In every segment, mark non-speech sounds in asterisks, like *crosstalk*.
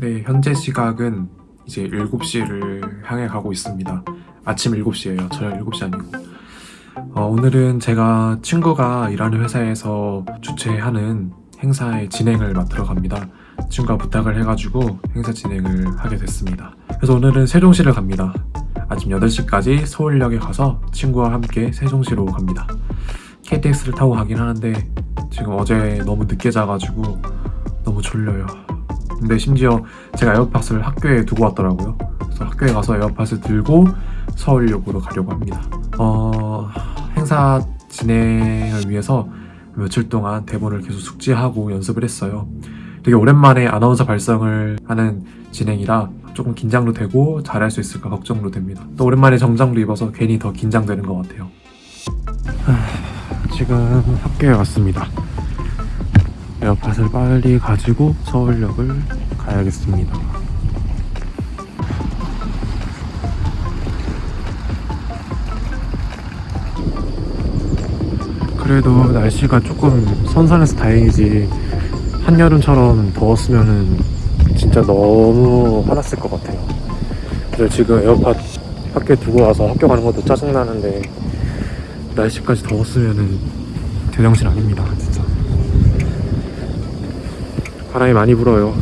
네, 현재 시각은 이제 7시를 향해 가고 있습니다. 아침 7시예요. 저녁 7시 아니고. 어, 오늘은 제가 친구가 일하는 회사에서 주최하는 행사의 진행을 맡으러 갑니다. 친구가 부탁을 해가지고 행사 진행을 하게 됐습니다. 그래서 오늘은 세종시를 갑니다. 아침 8시까지 서울역에 가서 친구와 함께 세종시로 갑니다. KTX를 타고 가긴 하는데 지금 어제 너무 늦게 자가지고 너무 졸려요. 근데 심지어 제가 에어팟을 학교에 두고 왔더라고요. 그래서 학교에 가서 에어팟을 들고 서울역으로 가려고 합니다. 어, 행사 진행을 위해서 며칠 동안 대본을 계속 숙지하고 연습을 했어요. 되게 오랜만에 아나운서 발성을 하는 진행이라 조금 긴장도 되고 잘할 수 있을까 걱정도 됩니다. 또 오랜만에 정장도 입어서 괜히 더 긴장되는 것 같아요. 지금 학교에 왔습니다. 에어팟을 빨리 가지고 서울역을 가야겠습니다. 그래도 날씨가 조금 선선해서 다행이지 한여름처럼 더웠으면은 진짜 너무 화났을 것 같아요. 그래서 지금 에어팟 학교에 두고 와서 학교 가는 것도 짜증나는데 날씨까지 더웠으면은 제정신 아닙니다 바람이 많이 불어요.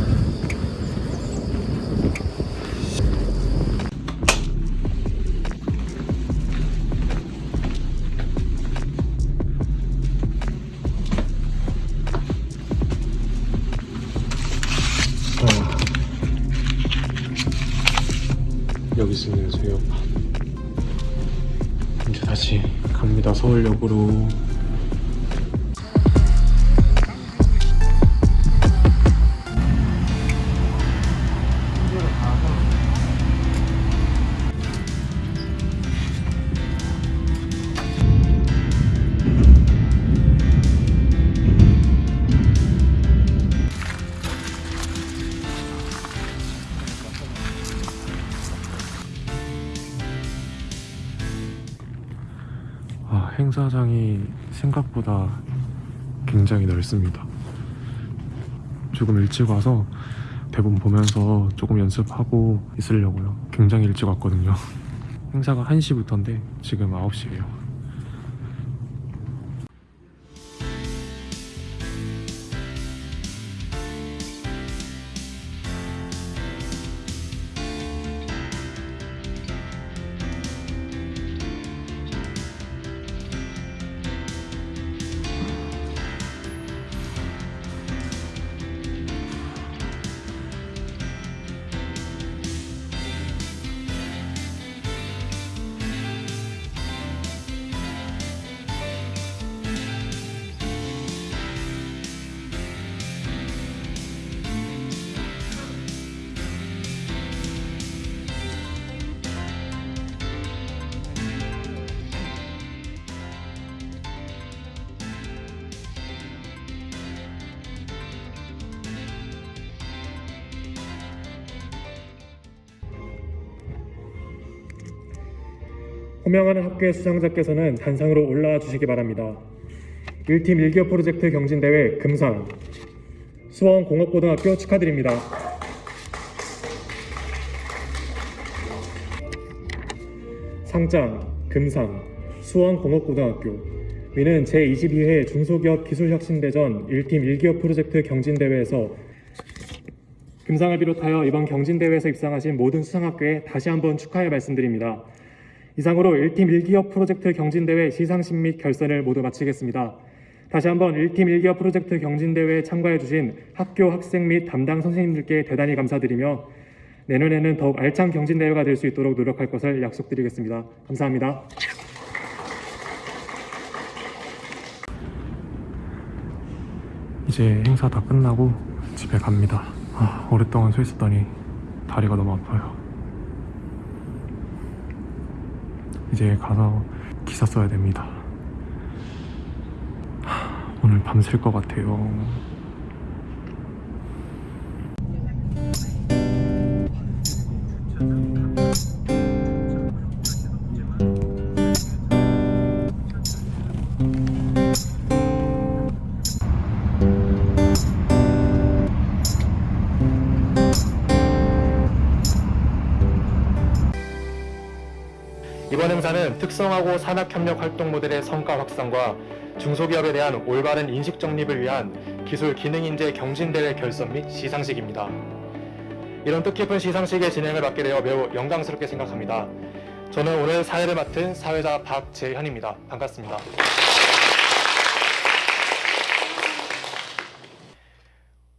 아. 여기 있습니다 오빠 이제 다시 갑니다 서울역으로 행사장이 생각보다 굉장히 넓습니다. 조금 일찍 와서 대본 보면서 조금 연습하고 있으려고요. 굉장히 일찍 왔거든요. *laughs* 행사가 1시부터인데 지금 9시예요. 호명하는 학교의 수상자께서는 단상으로 올라와 주시기 바랍니다. 1팀 1기업 프로젝트 경진대회 금상 수원공업고등학교 축하드립니다. 상장 금상 수원공업고등학교 위는 제22회 중소기업 기술혁신대전 1팀 1기업 프로젝트 경진대회에서 금상을 비롯하여 이번 경진대회에서 입상하신 모든 수상학교에 다시 한번 축하의 말씀드립니다. 이상으로 1팀 1기업 프로젝트 경진대회 시상식 및 결선을 모두 마치겠습니다. 다시 한번 1팀 1기업 프로젝트 경진대회에 참가해주신 학교 학생 및 담당 선생님들께 대단히 감사드리며 내년에는 더욱 알찬 경진대회가 될 수 있도록 노력할 것을 약속드리겠습니다. 감사합니다. 이제 행사 다 끝나고 집에 갑니다. 아, 오랫동안 서 있었더니 다리가 너무 아파요. 이제 가서 기사 써야 됩니다. 하, 오늘 밤샐 것 같아요. 특성화고 산학협력 활동 모델의 성과 확산과 중소기업에 대한 올바른 인식 정립을 위한 기술 기능 인재 경진대회 결선 및 시상식입니다. 이런 뜻깊은 시상식의 진행을 맡게 되어 매우 영광스럽게 생각합니다. 저는 오늘 사회를 맡은 사회자 박재현입니다. 반갑습니다.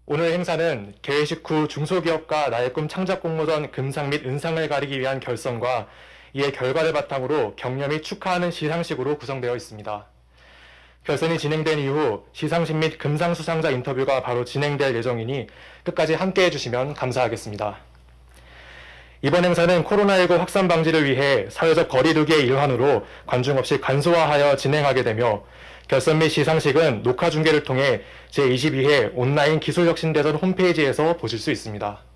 오늘 행사는 개회식 후 중소기업과 나의 꿈 창작 공모전 금상 및 은상을 가리기 위한 결선과 이의 결과를 바탕으로 및 축하하는 시상식으로 구성되어 있습니다. 결선이 진행된 이후 시상식 및 금상 수상자 인터뷰가 바로 진행될 예정이니 끝까지 함께 해 주시면 감사하겠습니다. 이번 행사는 코로나19 확산 방지를 위해 사회적 거리두기의 일환으로 관중 없이 간소화하여 진행하게 되며 결선 및 시상식은 녹화 중계를 통해 제22회 온라인 기술혁신대전 홈페이지에서 보실 수 있습니다.